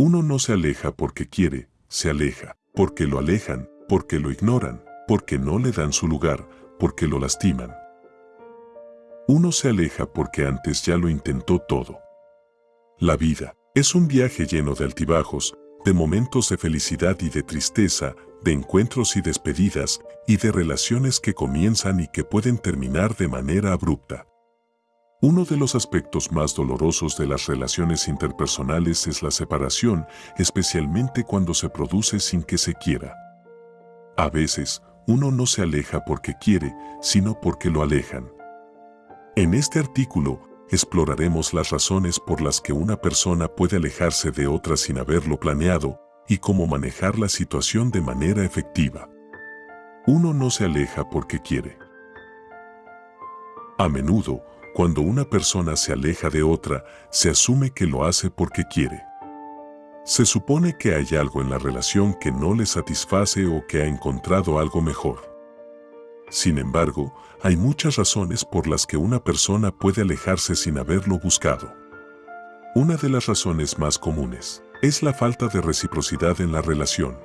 Uno no se aleja porque quiere, se aleja, porque lo alejan, porque lo ignoran, porque no le dan su lugar, porque lo lastiman. Uno se aleja porque antes ya lo intentó todo. La vida es un viaje lleno de altibajos, de momentos de felicidad y de tristeza, de encuentros y despedidas, y de relaciones que comienzan y que pueden terminar de manera abrupta. Uno de los aspectos más dolorosos de las relaciones interpersonales es la separación, especialmente cuando se produce sin que se quiera. A veces, uno no se aleja porque quiere, sino porque lo alejan. En este artículo, exploraremos las razones por las que una persona puede alejarse de otra sin haberlo planeado y cómo manejar la situación de manera efectiva. Uno no se aleja porque quiere. A menudo, cuando una persona se aleja de otra, se asume que lo hace porque quiere. Se supone que hay algo en la relación que no le satisface o que ha encontrado algo mejor. Sin embargo, hay muchas razones por las que una persona puede alejarse sin haberlo buscado. Una de las razones más comunes es la falta de reciprocidad en la relación.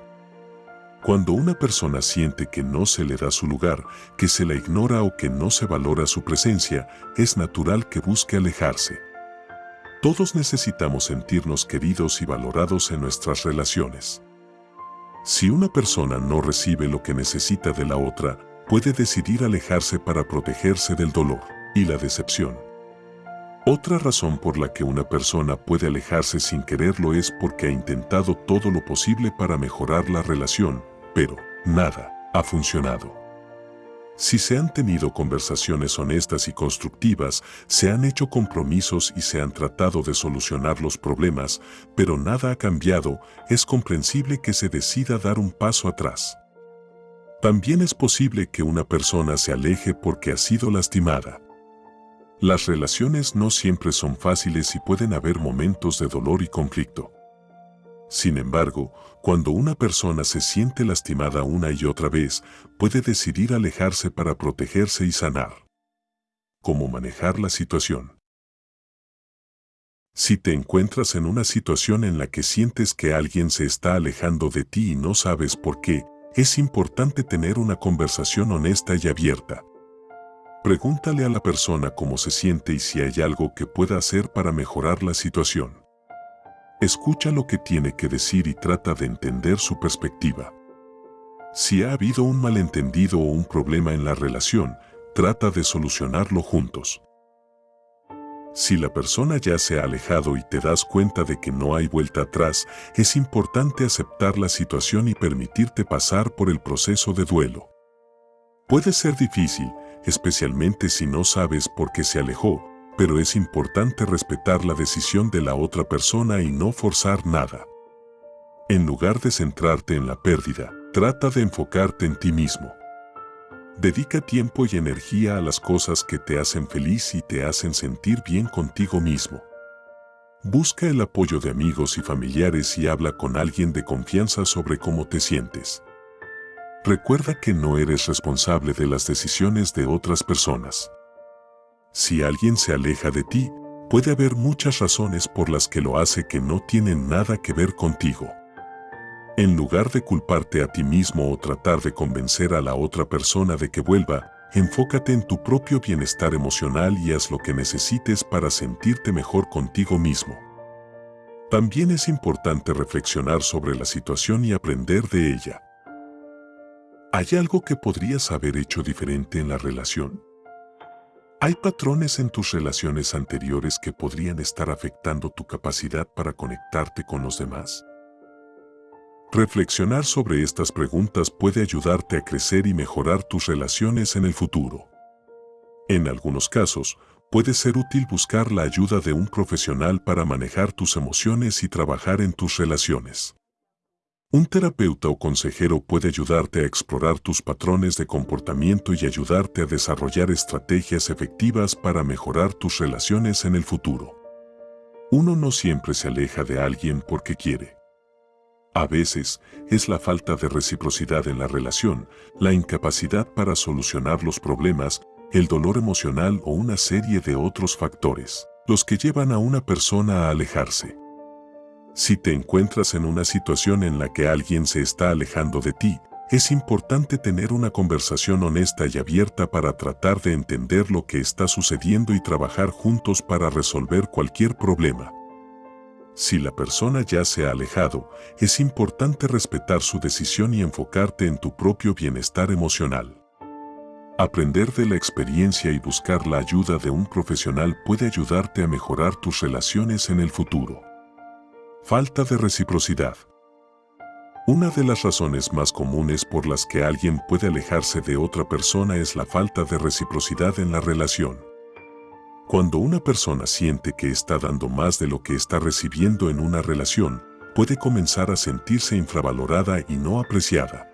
Cuando una persona siente que no se le da su lugar, que se la ignora o que no se valora su presencia, es natural que busque alejarse. Todos necesitamos sentirnos queridos y valorados en nuestras relaciones. Si una persona no recibe lo que necesita de la otra, puede decidir alejarse para protegerse del dolor y la decepción. Otra razón por la que una persona puede alejarse sin quererlo es porque ha intentado todo lo posible para mejorar la relación, pero nada ha funcionado. Si se han tenido conversaciones honestas y constructivas, se han hecho compromisos y se han tratado de solucionar los problemas, pero nada ha cambiado, es comprensible que se decida dar un paso atrás. También es posible que una persona se aleje porque ha sido lastimada. Las relaciones no siempre son fáciles y pueden haber momentos de dolor y conflicto. Sin embargo, cuando una persona se siente lastimada una y otra vez, puede decidir alejarse para protegerse y sanar. ¿Cómo manejar la situación? Si te encuentras en una situación en la que sientes que alguien se está alejando de ti y no sabes por qué, es importante tener una conversación honesta y abierta. Pregúntale a la persona cómo se siente y si hay algo que pueda hacer para mejorar la situación. Escucha lo que tiene que decir y trata de entender su perspectiva. Si ha habido un malentendido o un problema en la relación, trata de solucionarlo juntos. Si la persona ya se ha alejado y te das cuenta de que no hay vuelta atrás, es importante aceptar la situación y permitirte pasar por el proceso de duelo. Puede ser difícil, especialmente si no sabes por qué se alejó, pero es importante respetar la decisión de la otra persona y no forzar nada. En lugar de centrarte en la pérdida, trata de enfocarte en ti mismo. Dedica tiempo y energía a las cosas que te hacen feliz y te hacen sentir bien contigo mismo. Busca el apoyo de amigos y familiares y habla con alguien de confianza sobre cómo te sientes. Recuerda que no eres responsable de las decisiones de otras personas. Si alguien se aleja de ti, puede haber muchas razones por las que lo hace que no tienen nada que ver contigo. En lugar de culparte a ti mismo o tratar de convencer a la otra persona de que vuelva, enfócate en tu propio bienestar emocional y haz lo que necesites para sentirte mejor contigo mismo. También es importante reflexionar sobre la situación y aprender de ella. ¿Hay algo que podrías haber hecho diferente en la relación? ¿Hay patrones en tus relaciones anteriores que podrían estar afectando tu capacidad para conectarte con los demás? Reflexionar sobre estas preguntas puede ayudarte a crecer y mejorar tus relaciones en el futuro. En algunos casos, puede ser útil buscar la ayuda de un profesional para manejar tus emociones y trabajar en tus relaciones. Un terapeuta o consejero puede ayudarte a explorar tus patrones de comportamiento y ayudarte a desarrollar estrategias efectivas para mejorar tus relaciones en el futuro. Uno no siempre se aleja de alguien porque quiere. A veces, es la falta de reciprocidad en la relación, la incapacidad para solucionar los problemas, el dolor emocional o una serie de otros factores, los que llevan a una persona a alejarse. Si te encuentras en una situación en la que alguien se está alejando de ti, es importante tener una conversación honesta y abierta para tratar de entender lo que está sucediendo y trabajar juntos para resolver cualquier problema. Si la persona ya se ha alejado, es importante respetar su decisión y enfocarte en tu propio bienestar emocional. Aprender de la experiencia y buscar la ayuda de un profesional puede ayudarte a mejorar tus relaciones en el futuro. Falta de reciprocidad. Una de las razones más comunes por las que alguien puede alejarse de otra persona es la falta de reciprocidad en la relación. Cuando una persona siente que está dando más de lo que está recibiendo en una relación, puede comenzar a sentirse infravalorada y no apreciada.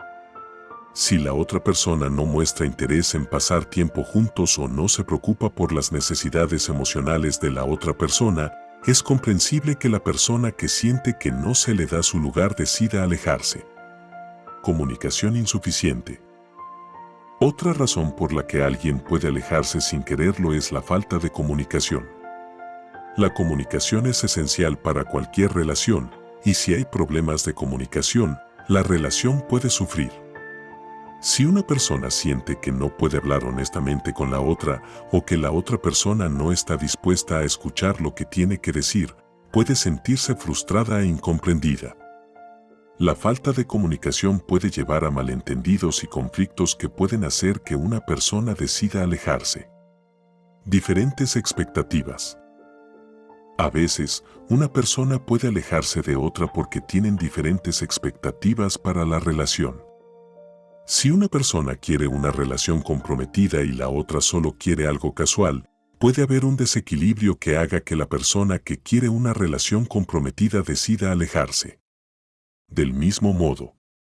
Si la otra persona no muestra interés en pasar tiempo juntos o no se preocupa por las necesidades emocionales de la otra persona, es comprensible que la persona que siente que no se le da su lugar decida alejarse. Comunicación insuficiente. Otra razón por la que alguien puede alejarse sin quererlo es la falta de comunicación. La comunicación es esencial para cualquier relación, y si hay problemas de comunicación, la relación puede sufrir. Si una persona siente que no puede hablar honestamente con la otra o que la otra persona no está dispuesta a escuchar lo que tiene que decir, puede sentirse frustrada e incomprendida. La falta de comunicación puede llevar a malentendidos y conflictos que pueden hacer que una persona decida alejarse. Diferentes expectativas. A veces, una persona puede alejarse de otra porque tienen diferentes expectativas para la relación. Si una persona quiere una relación comprometida y la otra solo quiere algo casual, puede haber un desequilibrio que haga que la persona que quiere una relación comprometida decida alejarse. Del mismo modo,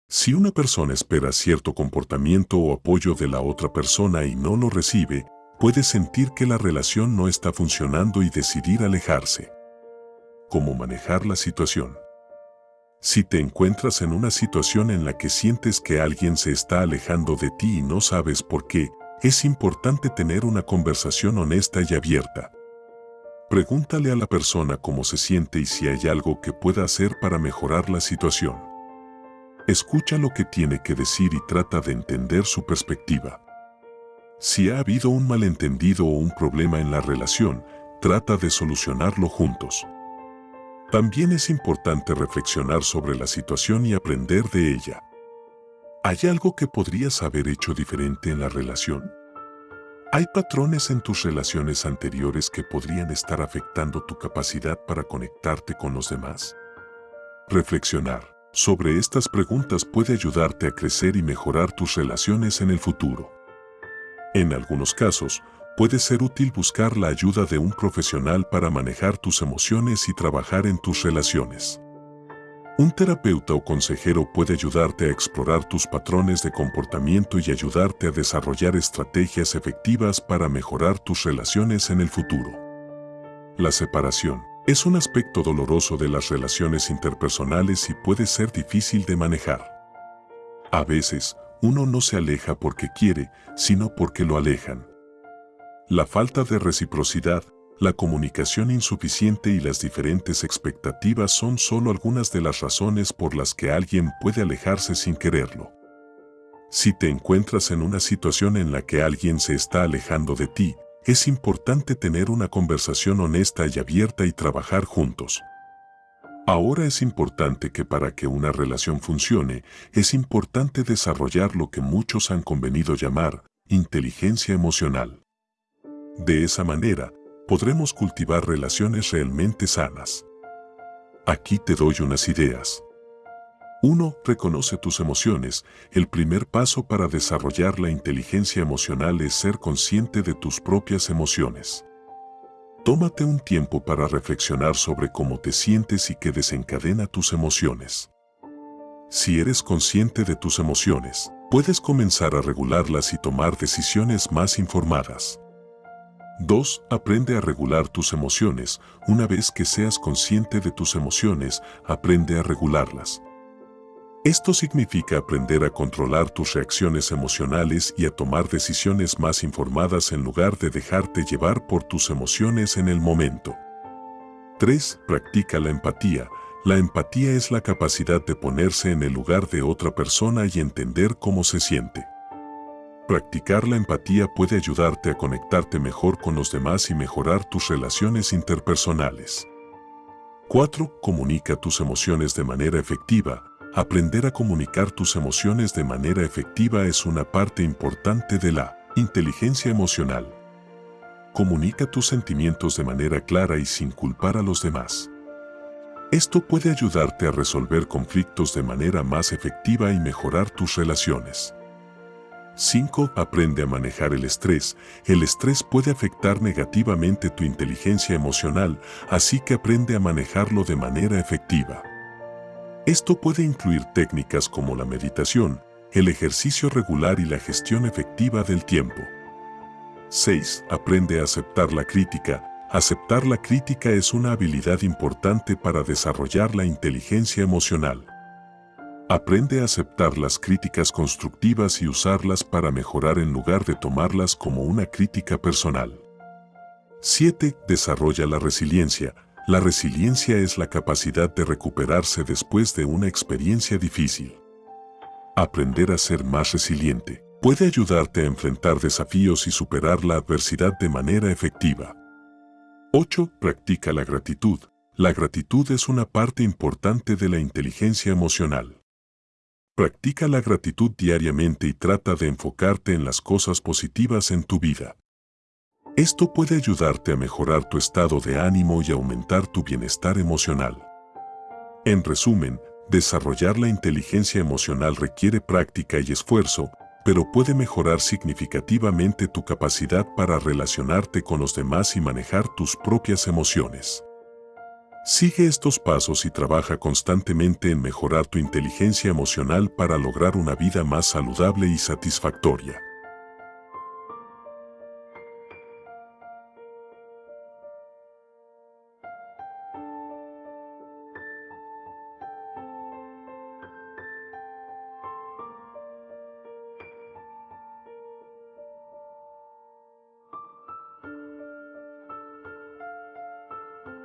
si una persona espera cierto comportamiento o apoyo de la otra persona y no lo recibe, puede sentir que la relación no está funcionando y decidir alejarse. ¿Cómo manejar la situación? Si te encuentras en una situación en la que sientes que alguien se está alejando de ti y no sabes por qué, es importante tener una conversación honesta y abierta. Pregúntale a la persona cómo se siente y si hay algo que pueda hacer para mejorar la situación. Escucha lo que tiene que decir y trata de entender su perspectiva. Si ha habido un malentendido o un problema en la relación, trata de solucionarlo juntos. También es importante reflexionar sobre la situación y aprender de ella. ¿Hay algo que podrías haber hecho diferente en la relación? ¿Hay patrones en tus relaciones anteriores que podrían estar afectando tu capacidad para conectarte con los demás? Reflexionar sobre estas preguntas puede ayudarte a crecer y mejorar tus relaciones en el futuro. En algunos casos, puede ser útil buscar la ayuda de un profesional para manejar tus emociones y trabajar en tus relaciones. Un terapeuta o consejero puede ayudarte a explorar tus patrones de comportamiento y ayudarte a desarrollar estrategias efectivas para mejorar tus relaciones en el futuro. La separación es un aspecto doloroso de las relaciones interpersonales y puede ser difícil de manejar. A veces, uno no se aleja porque quiere, sino porque lo alejan. La falta de reciprocidad la comunicación insuficiente y las diferentes expectativas son solo algunas de las razones por las que alguien puede alejarse sin quererlo. Si te encuentras en una situación en la que alguien se está alejando de ti, es importante tener una conversación honesta y abierta y trabajar juntos. Ahora es importante que para que una relación funcione, es importante desarrollar lo que muchos han convenido llamar inteligencia emocional. De esa manera, podremos cultivar relaciones realmente sanas. Aquí te doy unas ideas. 1. Reconoce tus emociones. El primer paso para desarrollar la inteligencia emocional es ser consciente de tus propias emociones. Tómate un tiempo para reflexionar sobre cómo te sientes y qué desencadena tus emociones. Si eres consciente de tus emociones, puedes comenzar a regularlas y tomar decisiones más informadas. 2. Aprende a regular tus emociones. Una vez que seas consciente de tus emociones, aprende a regularlas. Esto significa aprender a controlar tus reacciones emocionales y a tomar decisiones más informadas en lugar de dejarte llevar por tus emociones en el momento. 3. Practica la empatía. La empatía es la capacidad de ponerse en el lugar de otra persona y entender cómo se siente. Practicar la empatía puede ayudarte a conectarte mejor con los demás y mejorar tus relaciones interpersonales. 4. Comunica tus emociones de manera efectiva. Aprender a comunicar tus emociones de manera efectiva es una parte importante de la inteligencia emocional. Comunica tus sentimientos de manera clara y sin culpar a los demás. Esto puede ayudarte a resolver conflictos de manera más efectiva y mejorar tus relaciones. 5. Aprende a manejar el estrés. El estrés puede afectar negativamente tu inteligencia emocional, así que aprende a manejarlo de manera efectiva. Esto puede incluir técnicas como la meditación, el ejercicio regular y la gestión efectiva del tiempo. 6. Aprende a aceptar la crítica. Aceptar la crítica es una habilidad importante para desarrollar la inteligencia emocional. Aprende a aceptar las críticas constructivas y usarlas para mejorar en lugar de tomarlas como una crítica personal. 7. Desarrolla la resiliencia. La resiliencia es la capacidad de recuperarse después de una experiencia difícil. Aprender a ser más resiliente puede ayudarte a enfrentar desafíos y superar la adversidad de manera efectiva. 8. Practica la gratitud. La gratitud es una parte importante de la inteligencia emocional. Practica la gratitud diariamente y trata de enfocarte en las cosas positivas en tu vida. Esto puede ayudarte a mejorar tu estado de ánimo y aumentar tu bienestar emocional. En resumen, desarrollar la inteligencia emocional requiere práctica y esfuerzo, pero puede mejorar significativamente tu capacidad para relacionarte con los demás y manejar tus propias emociones. Sigue estos pasos y trabaja constantemente en mejorar tu inteligencia emocional para lograr una vida más saludable y satisfactoria.